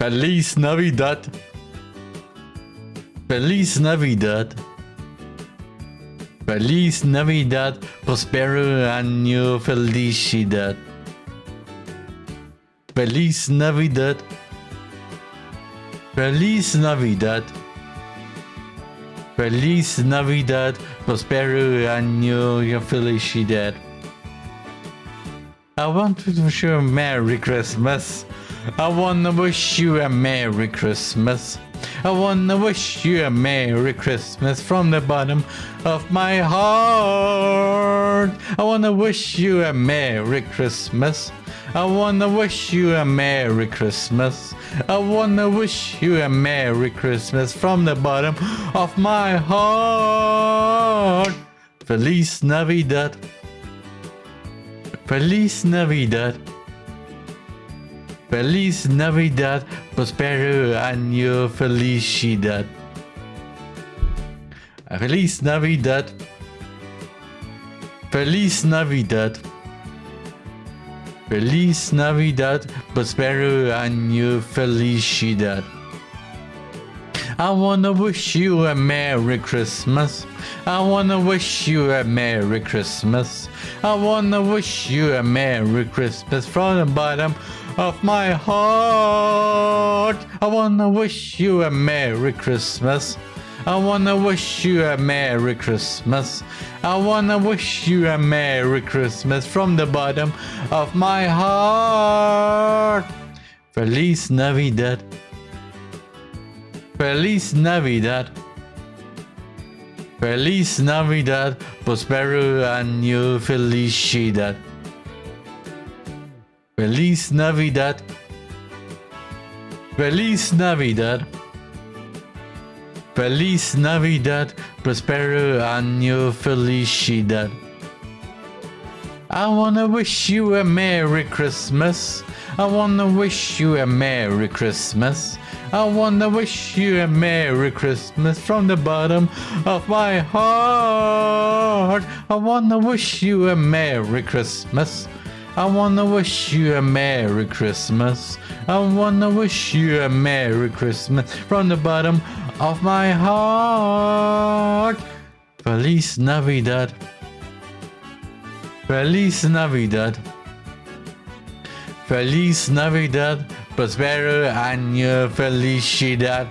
Feliz Navidad. Feliz Navidad. Feliz Navidad. Prospero año felicidad. Feliz Navidad. Feliz Navidad. Feliz Navidad. Prospero año felicidad. I want to wish you a Merry Christmas. I wanna wish you a Merry Christmas. I wanna wish you a Merry Christmas from the bottom of my heart. I wanna wish you a Merry Christmas. I wanna wish you a Merry Christmas. I wanna wish you a Merry Christmas from the bottom of my heart. Feliz Navidad. Feliz Navidad. Feliz Navidad, prospero año felicidad. Feliz Navidad. Feliz Navidad. Feliz Navidad, prospero año felicidad. I wanna wish you a Merry Christmas. I wanna wish you a Merry Christmas. I wanna wish you a Merry Christmas from the bottom of my heart. I wanna wish you a Merry Christmas. I wanna wish you a Merry Christmas. I wanna wish you a Merry Christmas from the bottom of my heart. Feliz Navidad. Feliz Navidad. Feliz Navidad. Prospero año felicidad. Feliz Navidad. Feliz Navidad. Feliz Navidad. Prospero año felicidad. I wanna wish you a Merry Christmas. I wanna wish you a Merry Christmas. I wanna wish you a Merry Christmas from the bottom of my heart. I wanna wish you a Merry Christmas. I wanna wish you a Merry Christmas. I wanna wish you a Merry Christmas from the bottom of my heart. Feliz Navidad. Feliz Navidad. Feliz Navidad. Prospero año felicidad.